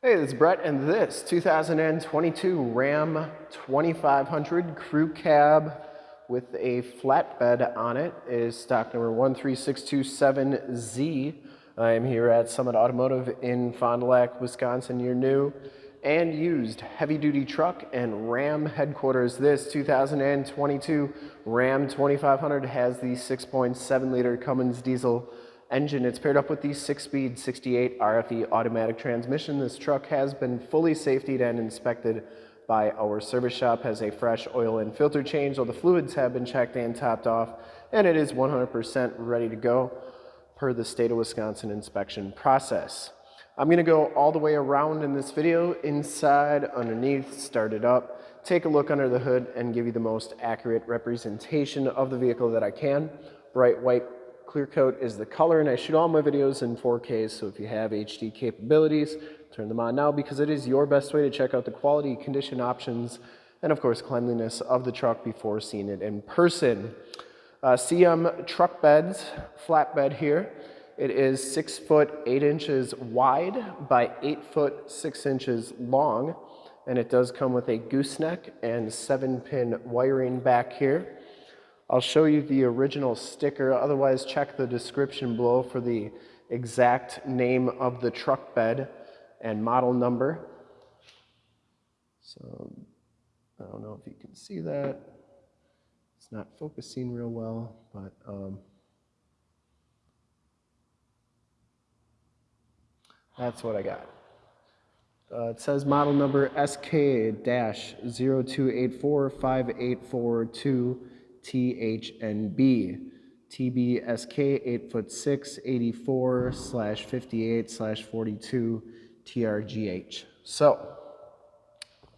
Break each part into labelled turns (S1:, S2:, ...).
S1: Hey, this is Brett, and this 2022 Ram 2500 Crew Cab with a flatbed on it is stock number 13627Z. I am here at Summit Automotive in Fond du Lac, Wisconsin, your new and used heavy-duty truck and Ram headquarters. This 2022 Ram 2500 has the 6.7-liter Cummins diesel engine. It's paired up with the six-speed 68 RFE automatic transmission. This truck has been fully safetied and inspected by our service shop, has a fresh oil and filter change. All the fluids have been checked and topped off, and it is 100% ready to go per the state of Wisconsin inspection process. I'm gonna go all the way around in this video, inside, underneath, start it up, take a look under the hood, and give you the most accurate representation of the vehicle that I can. Bright white Clear coat is the color, and I shoot all my videos in 4K, so if you have HD capabilities, turn them on now because it is your best way to check out the quality, condition options, and of course cleanliness of the truck before seeing it in person. Uh, CM truck beds, flatbed here. It is six foot eight inches wide by eight foot six inches long, and it does come with a gooseneck and seven pin wiring back here. I'll show you the original sticker, otherwise check the description below for the exact name of the truck bed and model number. So I don't know if you can see that. It's not focusing real well, but um, that's what I got. Uh, it says model number SK-028458442 THNB. TBSK 8 foot 6, 84 slash 58 slash 42 TRGH. So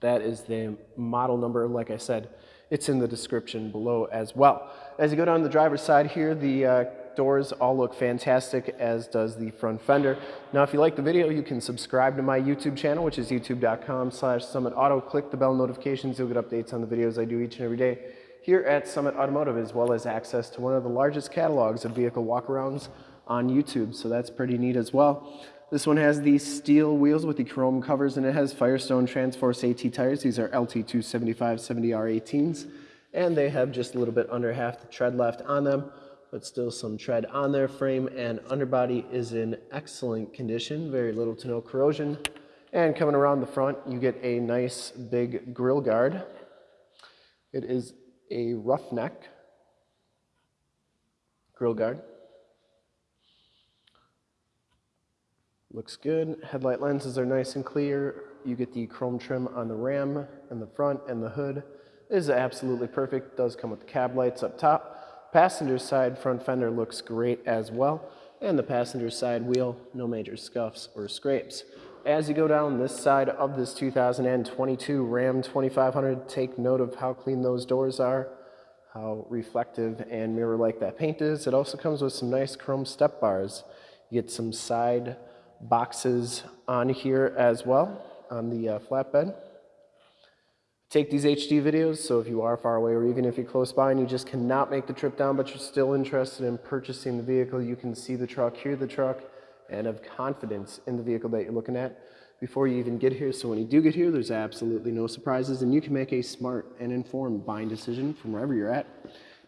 S1: that is the model number. Like I said, it's in the description below as well. As you go down the driver's side here, the uh, doors all look fantastic, as does the front fender. Now, if you like the video, you can subscribe to my YouTube channel, which is youtube.com slash summitauto. Click the bell notifications. You'll get updates on the videos I do each and every day here at Summit Automotive, as well as access to one of the largest catalogs of vehicle walkarounds on YouTube. So that's pretty neat as well. This one has the steel wheels with the chrome covers and it has Firestone Transforce AT tires. These are LT275 70R18s and they have just a little bit under half the tread left on them, but still some tread on their frame and underbody is in excellent condition, very little to no corrosion. And coming around the front, you get a nice big grill guard. It is a roughneck grill guard. Looks good. Headlight lenses are nice and clear. You get the chrome trim on the ram and the front and the hood. Is absolutely perfect. Does come with the cab lights up top. Passenger side front fender looks great as well. And the passenger side wheel, no major scuffs or scrapes. As you go down this side of this 2022 Ram 2500, take note of how clean those doors are, how reflective and mirror-like that paint is. It also comes with some nice chrome step bars. You get some side boxes on here as well on the uh, flatbed. Take these HD videos, so if you are far away or even if you're close by and you just cannot make the trip down but you're still interested in purchasing the vehicle, you can see the truck, hear the truck, and of confidence in the vehicle that you're looking at before you even get here. So when you do get here, there's absolutely no surprises and you can make a smart and informed buying decision from wherever you're at.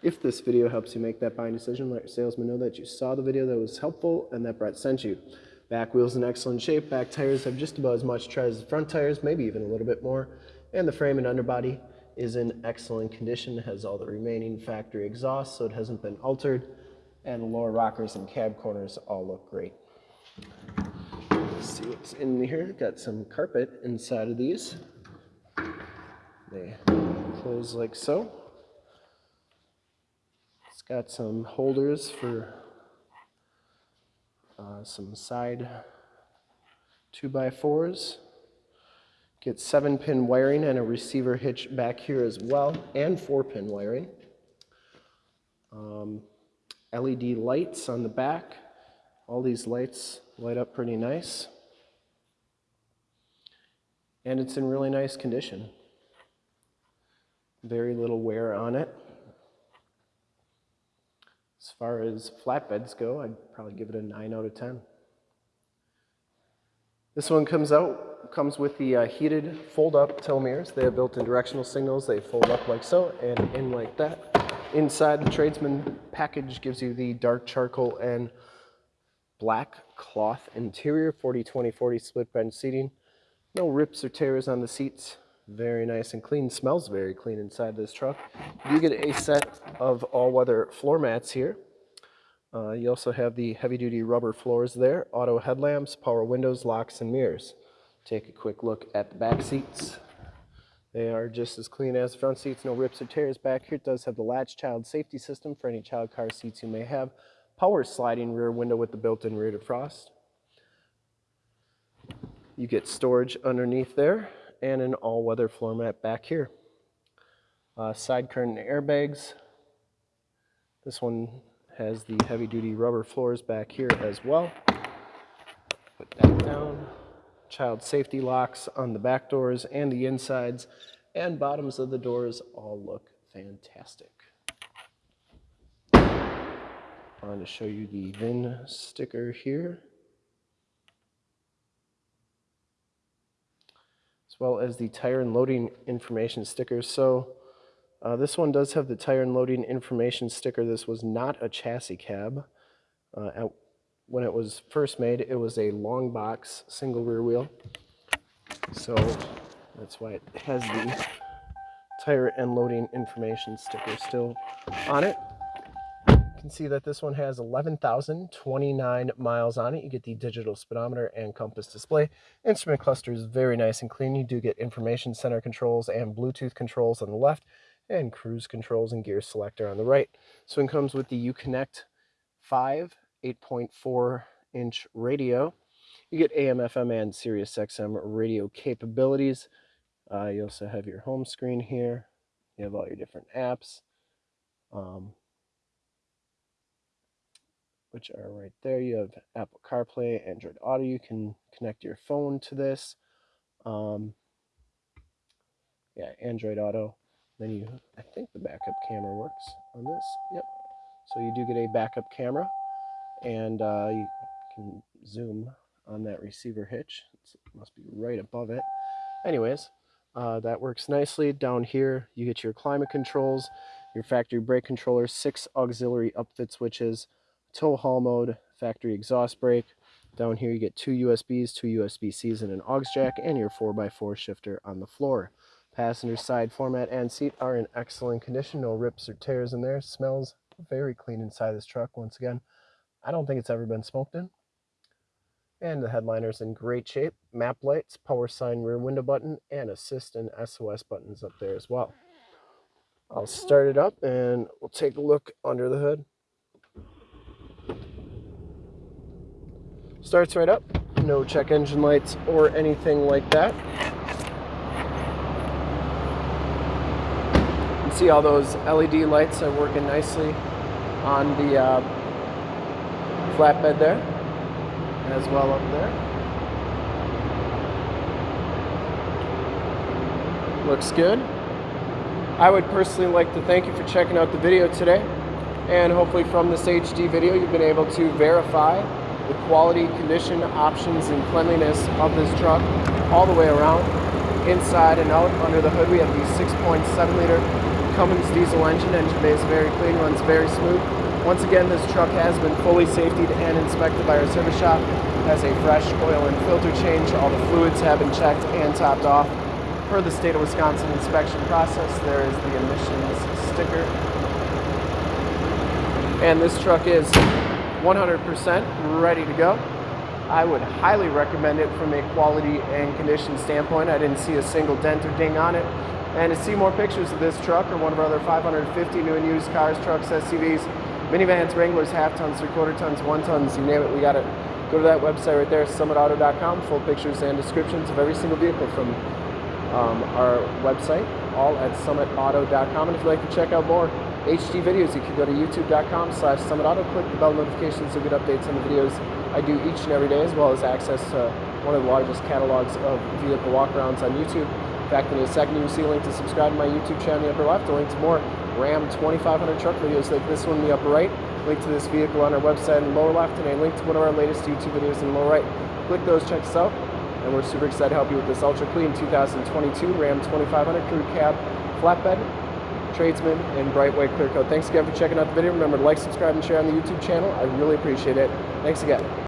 S1: If this video helps you make that buying decision, let your salesman know that you saw the video that was helpful and that Brett sent you. Back wheels in excellent shape, back tires have just about as much tread as the front tires, maybe even a little bit more. And the frame and underbody is in excellent condition, it has all the remaining factory exhaust so it hasn't been altered. And the lower rockers and cab corners all look great. See what's in here. Got some carpet inside of these. They close like so. It's got some holders for uh, some side 2x4s. Get 7-pin wiring and a receiver hitch back here as well, and 4-pin wiring. Um, LED lights on the back. All these lights light up pretty nice. And it's in really nice condition. Very little wear on it. As far as flatbeds go, I'd probably give it a 9 out of 10. This one comes out comes with the uh, heated fold-up mirrors. They have built-in directional signals. They fold up like so and in like that. Inside, the tradesman package gives you the dark charcoal and black cloth interior, 40-20-40 split bench seating. No rips or tears on the seats. Very nice and clean. Smells very clean inside this truck. You get a set of all-weather floor mats here. Uh, you also have the heavy-duty rubber floors there, auto headlamps, power windows, locks, and mirrors. Take a quick look at the back seats. They are just as clean as the front seats, no rips or tears back here. It does have the latch child safety system for any child car seats you may have. Power sliding rear window with the built-in rear defrost. You get storage underneath there and an all-weather floor mat back here. Uh, side curtain airbags. This one has the heavy-duty rubber floors back here as well. Put that down. Child safety locks on the back doors and the insides and bottoms of the doors all look fantastic. Want to show you the VIN sticker here. as well as the tire and loading information stickers. So uh, this one does have the tire and loading information sticker. This was not a chassis cab. Uh, at, when it was first made, it was a long box single rear wheel. So that's why it has the tire and loading information sticker still on it can see that this one has 11,029 miles on it. You get the digital speedometer and compass display. Instrument cluster is very nice and clean. You do get information center controls and Bluetooth controls on the left and cruise controls and gear selector on the right. So it comes with the Uconnect 5 8.4 inch radio. You get AM, FM, and Sirius XM radio capabilities. Uh, you also have your home screen here. You have all your different apps. Um, which are right there. You have Apple CarPlay, Android Auto. You can connect your phone to this. Um, yeah, Android Auto. Then you, I think the backup camera works on this. Yep. So you do get a backup camera, and uh, you can zoom on that receiver hitch. It must be right above it. Anyways, uh, that works nicely. Down here, you get your climate controls, your factory brake controller, six auxiliary upfit switches, tow haul mode, factory exhaust brake. Down here you get two USBs, two USB-Cs, and an aux jack, and your 4x4 shifter on the floor. Passenger side floor mat and seat are in excellent condition. No rips or tears in there. Smells very clean inside this truck. Once again, I don't think it's ever been smoked in. And the headliner's in great shape. Map lights, power sign rear window button, and assist and SOS buttons up there as well. I'll start it up and we'll take a look under the hood. Starts right up. No check engine lights or anything like that. You can see all those LED lights are working nicely on the uh, flatbed there, as well up there. Looks good. I would personally like to thank you for checking out the video today. And hopefully from this HD video, you've been able to verify the quality, condition, options, and cleanliness of this truck all the way around, inside and out. Under the hood, we have the 6.7 liter Cummins diesel engine. Engine bay is very clean, runs very smooth. Once again, this truck has been fully safetied and inspected by our service shop. Has a fresh oil and filter change. All the fluids have been checked and topped off. Per the state of Wisconsin inspection process, there is the emissions sticker. And this truck is 100% ready to go. I would highly recommend it from a quality and condition standpoint. I didn't see a single dent or ding on it. And to see more pictures of this truck or one of our other 550 new and used cars, trucks, SUVs, minivans, Wranglers, half tons, three quarter tons, one tons, you name it, we got it. Go to that website right there, summitauto.com, full pictures and descriptions of every single vehicle from um, our website, all at summitauto.com. And if you'd like to check out more HD videos, you can go to youtube.com slash summitauto, click the bell notifications to get updates on the videos I do each and every day, as well as access to one of the largest catalogs of vehicle walkarounds on YouTube. In fact, in a second, you will see a link to subscribe to my YouTube channel in the upper left, a link to more Ram 2500 truck videos like this one in the upper right, link to this vehicle on our website in the lower left, and a link to one of our latest YouTube videos in the lower right. Click those, check us out. And we're super excited to help you with this ultra clean 2022 Ram 2500 crew cab flatbed tradesman in bright white clear coat. Thanks again for checking out the video. Remember to like, subscribe, and share on the YouTube channel. I really appreciate it. Thanks again.